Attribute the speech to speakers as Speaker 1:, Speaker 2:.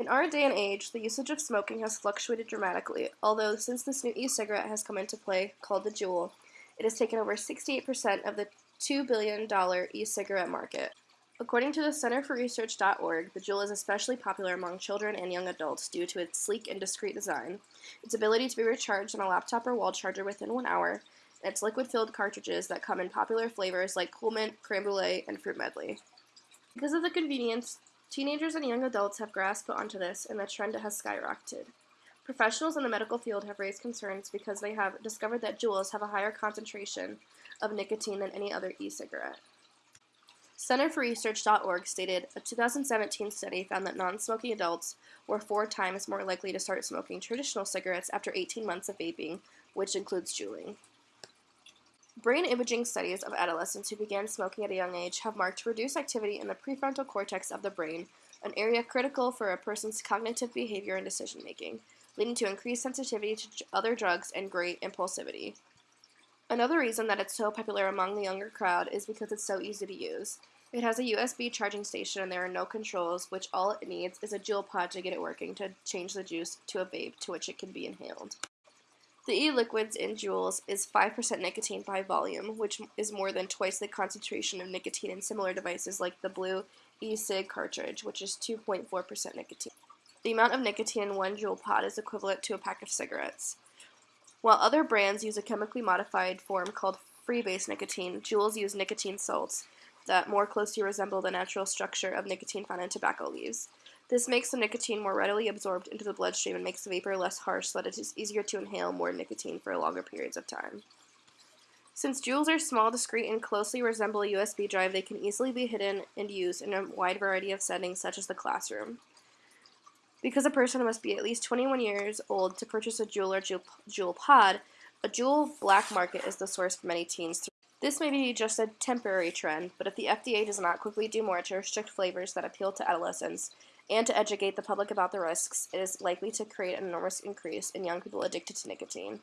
Speaker 1: In our day and age, the usage of smoking has fluctuated dramatically, although since this new e-cigarette has come into play, called the Juul, it has taken over 68% of the $2 billion e-cigarette market. According to the Center for Research.org, the Juul is especially popular among children and young adults due to its sleek and discreet design, its ability to be recharged on a laptop or wall charger within one hour, and its liquid-filled cartridges that come in popular flavors like Cool Mint, Creme Brulee, and Fruit Medley. Because of the convenience, teenagers and young adults have grasped onto this, and the trend has skyrocketed. Professionals in the medical field have raised concerns because they have discovered that Juuls have a higher concentration of nicotine than any other e-cigarette. CenterForResearch.org stated a 2017 study found that non-smoking adults were four times more likely to start smoking traditional cigarettes after 18 months of vaping, which includes juuling. Brain imaging studies of adolescents who began smoking at a young age have marked reduced activity in the prefrontal cortex of the brain, an area critical for a person's cognitive behavior and decision making, leading to increased sensitivity to other drugs and great impulsivity. Another reason that it's so popular among the younger crowd is because it's so easy to use. It has a USB charging station and there are no controls, which all it needs is a Juul pod to get it working to change the juice to a vape to which it can be inhaled. The e-liquids in Juuls is 5% nicotine by volume, which is more than twice the concentration of nicotine in similar devices like the blu e-cig cartridge, which is 2.4% nicotine. The amount of nicotine in one Juul pod is equivalent to a pack of cigarettes. While other brands use a chemically modified form called freebase nicotine, Juuls use nicotine salts, that more closely resemble the natural structure of nicotine found in tobacco leaves. This makes the nicotine more readily absorbed into the bloodstream and makes the vapor less harsh so that it is easier to inhale more nicotine for longer periods of time. Since Juuls are small, discreet, and closely resemble a USB drive, they can easily be hidden and used in a wide variety of settings, such as the classroom. Because a person must be at least 21 years old to purchase a Juul or Juul pod, a Juul black market is the source for many teens this may be just a temporary trend, but if the FDA does not quickly do more to restrict flavors that appeal to adolescents and to educate the public about the risks, it is likely to create an enormous increase in young people addicted to nicotine.